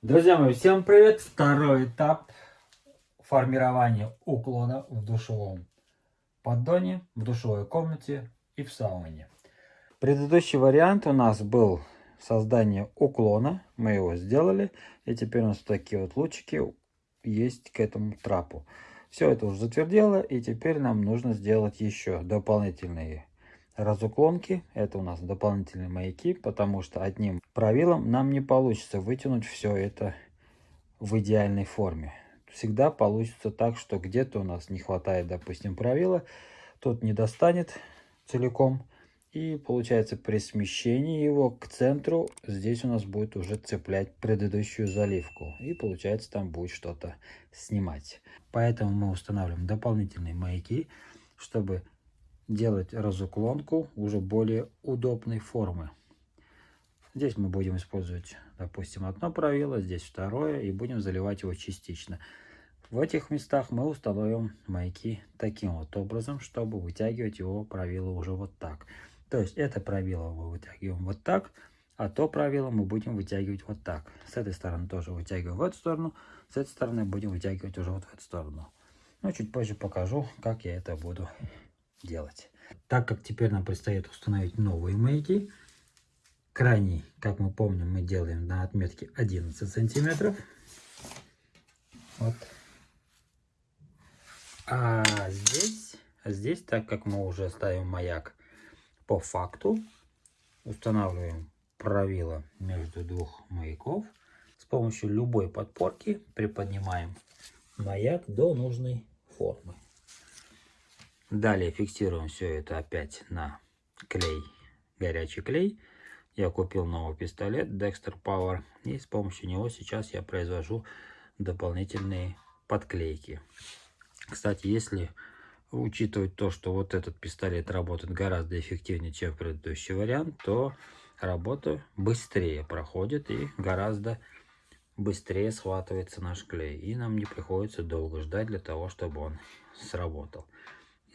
Друзья мои, всем привет! Второй этап формирования уклона в душевом поддоне, в душевой комнате и в сауне. Предыдущий вариант у нас был создание уклона. Мы его сделали. И теперь у нас такие вот лучики есть к этому трапу. Все это уже затвердело. И теперь нам нужно сделать еще дополнительные разуклонки. Это у нас дополнительные маяки, потому что одним правилом нам не получится вытянуть все это в идеальной форме. Всегда получится так, что где-то у нас не хватает, допустим, правила, тут не достанет целиком. И получается при смещении его к центру, здесь у нас будет уже цеплять предыдущую заливку. И получается там будет что-то снимать. Поэтому мы устанавливаем дополнительные маяки, чтобы делать разуклонку уже более удобной формы. Здесь мы будем использовать, допустим, одно правило, здесь второе, и будем заливать его частично. В этих местах мы установим маяки таким вот образом, чтобы вытягивать его правило уже вот так. То есть это правило мы вытягиваем вот так, а то правило мы будем вытягивать вот так. С этой стороны тоже вытягиваем в эту сторону, с этой стороны будем вытягивать уже вот в эту сторону. Но чуть позже покажу, как я это буду делать. Так как теперь нам предстоит установить новые маяки, крайний, как мы помним, мы делаем на отметке 11 сантиметров. Вот. А здесь, здесь, так как мы уже ставим маяк по факту, устанавливаем правило между двух маяков. С помощью любой подпорки приподнимаем маяк до нужной формы. Далее фиксируем все это опять на клей, горячий клей. Я купил новый пистолет Dexter Power. И с помощью него сейчас я произвожу дополнительные подклейки. Кстати, если учитывать то, что вот этот пистолет работает гораздо эффективнее, чем предыдущий вариант, то работа быстрее проходит и гораздо быстрее схватывается наш клей. И нам не приходится долго ждать для того, чтобы он сработал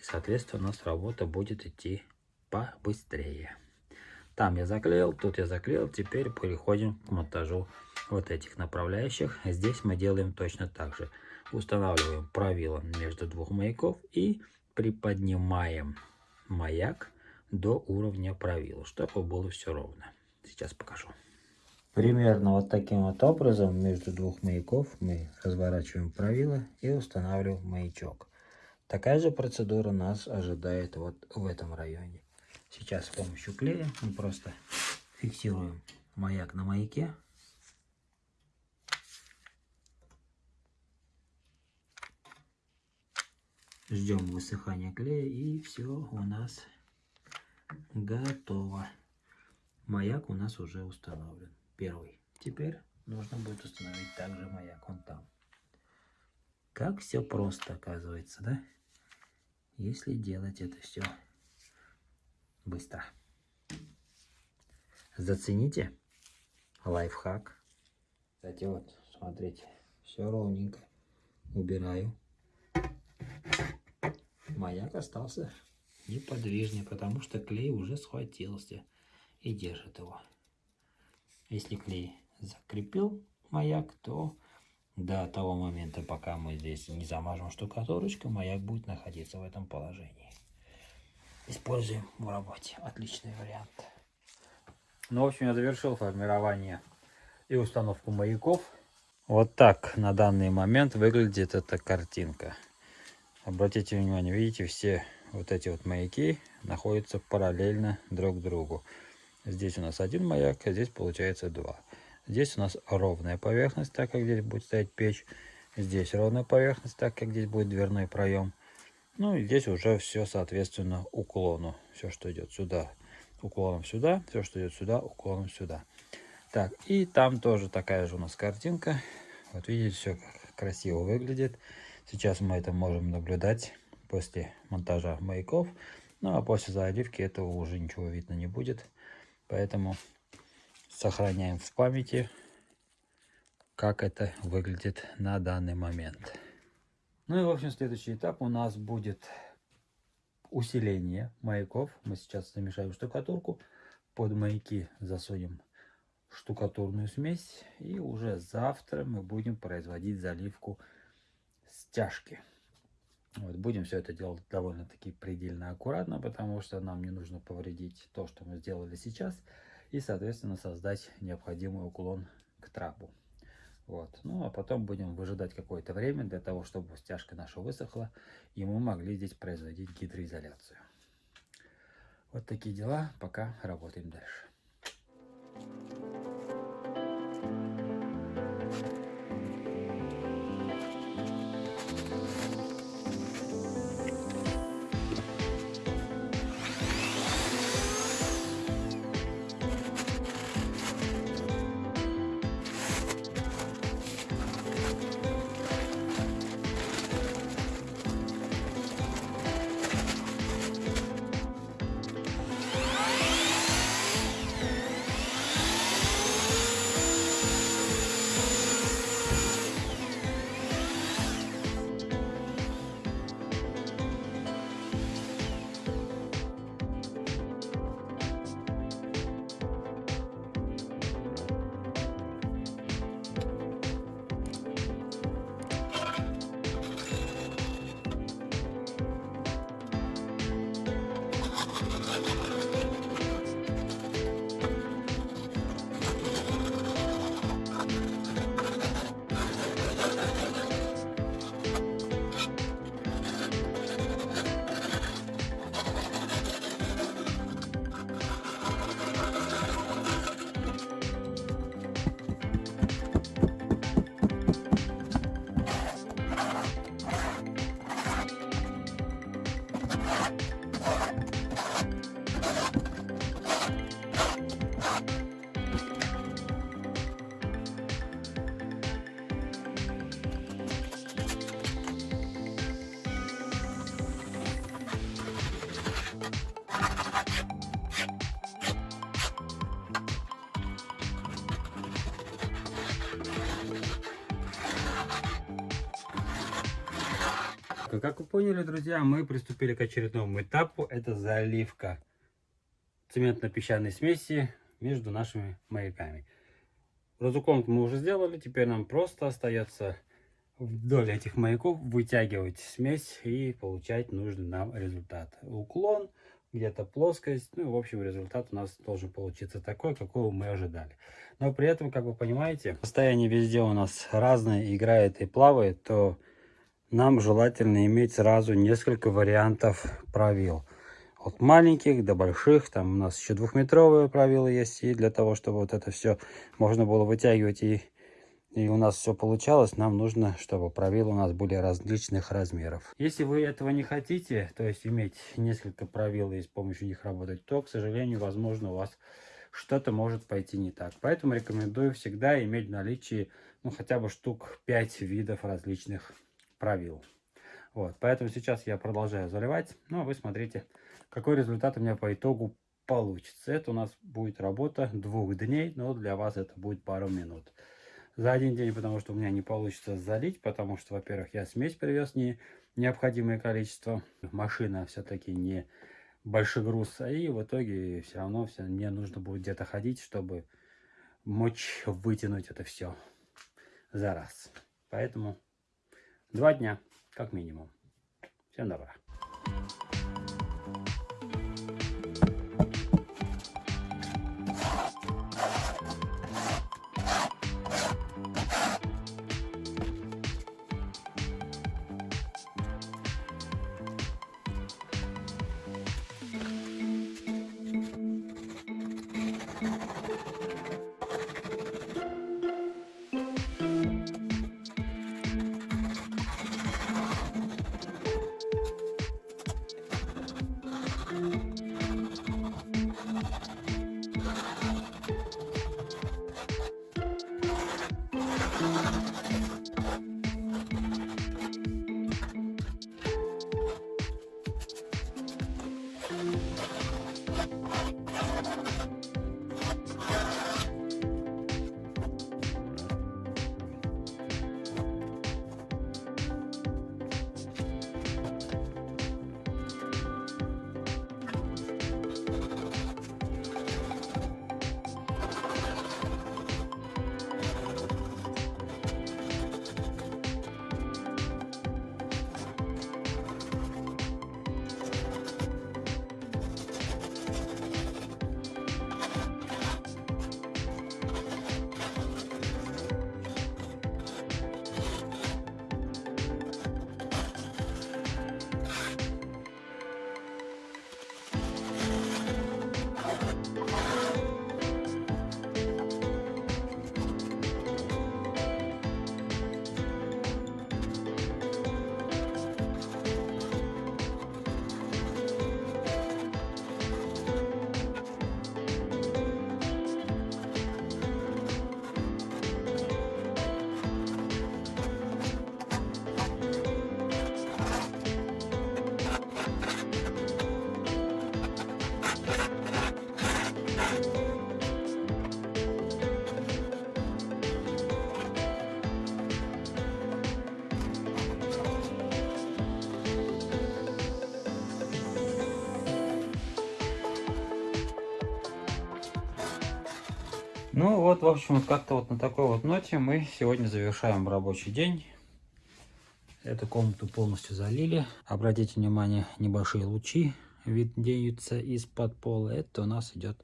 соответственно, у нас работа будет идти побыстрее. Там я заклеил, тут я заклеил. Теперь переходим к монтажу вот этих направляющих. Здесь мы делаем точно так же. Устанавливаем правило между двух маяков и приподнимаем маяк до уровня правила, чтобы было все ровно. Сейчас покажу. Примерно вот таким вот образом между двух маяков мы разворачиваем правило и устанавливаем маячок. Такая же процедура нас ожидает вот в этом районе. Сейчас с помощью клея мы просто фиксируем маяк на маяке. Ждем высыхания клея и все у нас готово. Маяк у нас уже установлен. Первый. Теперь нужно будет установить также маяк вон там. Как все просто оказывается, да? если делать это все быстро. Зацените лайфхак. Кстати, вот, смотрите, все ровненько. Убираю. Маяк остался неподвижнее, потому что клей уже схватился и держит его. Если клей закрепил маяк, то до того момента, пока мы здесь не замажем штукатурочку, маяк будет находиться в этом положении. Используем в работе. Отличный вариант. Ну, в общем, я завершил формирование и установку маяков. Вот так на данный момент выглядит эта картинка. Обратите внимание, видите, все вот эти вот маяки находятся параллельно друг другу. Здесь у нас один маяк, а здесь получается два. Здесь у нас ровная поверхность, так как здесь будет стоять печь. Здесь ровная поверхность, так как здесь будет дверной проем. Ну и здесь уже все соответственно уклону. Все, что идет сюда, уклоном сюда. Все, что идет сюда, уклоном сюда. Так, и там тоже такая же у нас картинка. Вот видите, все красиво выглядит. Сейчас мы это можем наблюдать после монтажа маяков. Ну а после заливки этого уже ничего видно не будет. Поэтому сохраняем в памяти, как это выглядит на данный момент. Ну и в общем следующий этап у нас будет усиление маяков. Мы сейчас замешаем штукатурку, под маяки засунем штукатурную смесь. И уже завтра мы будем производить заливку стяжки. Вот, будем все это делать довольно-таки предельно аккуратно, потому что нам не нужно повредить то, что мы сделали сейчас, и, соответственно, создать необходимый уклон к трапу. Вот. Ну, а потом будем выжидать какое-то время для того, чтобы стяжка наша высохла, и мы могли здесь производить гидроизоляцию. Вот такие дела, пока работаем дальше. Как вы поняли, друзья, мы приступили к очередному этапу. Это заливка цементно-песчаной смеси между нашими маяками. Разуклон мы уже сделали, теперь нам просто остается вдоль этих маяков вытягивать смесь и получать нужный нам результат. Уклон, где-то плоскость, ну, в общем, результат у нас должен получиться такой, какого мы ожидали. Но при этом, как вы понимаете, состояние везде у нас разное, играет и плавает, то нам желательно иметь сразу несколько вариантов правил. От маленьких до больших, там у нас еще двухметровые правила есть, и для того, чтобы вот это все можно было вытягивать и, и у нас все получалось, нам нужно, чтобы правила у нас были различных размеров. Если вы этого не хотите, то есть иметь несколько правил и с помощью них работать, то, к сожалению, возможно, у вас что-то может пойти не так. Поэтому рекомендую всегда иметь в наличии ну, хотя бы штук 5 видов различных правил. Вот, поэтому сейчас я продолжаю заливать. Ну, а вы смотрите, какой результат у меня по итогу получится. Это у нас будет работа двух дней, но для вас это будет пару минут. За один день, потому что у меня не получится залить, потому что, во-первых, я смесь привез не необходимое количество. Машина все-таки не большой груз, а и в итоге все равно все, мне нужно будет где-то ходить, чтобы мочь вытянуть это все за раз. Поэтому Два дня, как минимум. Всем добра. Ну вот, в общем, вот как-то вот на такой вот ноте мы сегодня завершаем рабочий день. Эту комнату полностью залили. Обратите внимание, небольшие лучи виднеются из-под пола. Это у нас идет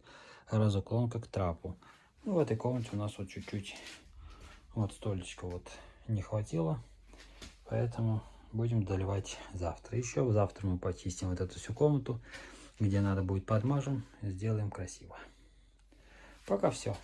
разуклонка к трапу. Ну, в этой комнате у нас вот чуть-чуть вот столечко вот не хватило. Поэтому будем доливать завтра. Еще завтра мы почистим вот эту всю комнату. Где надо будет подмажем. Сделаем красиво. Пока все.